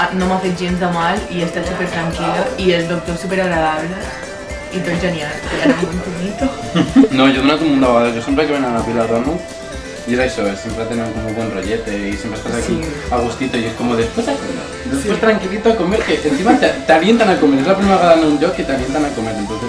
Ah, m'ha fet gens de mal i he estat super tranquil·la i el doctor super agradable i tot genial, que era molt bonito. No, jo he donat un munt de vegades, jo que venen a la pila dono y es eh, eso, siempre tenen como un buen rollete eh, y siempre estás aquí Sí. a gustito y es como después a eh, comer, después pues tranquilito a comer, que encima te, te avientan a comer, es la primera vez que dan un job que te avientan a comer, entonces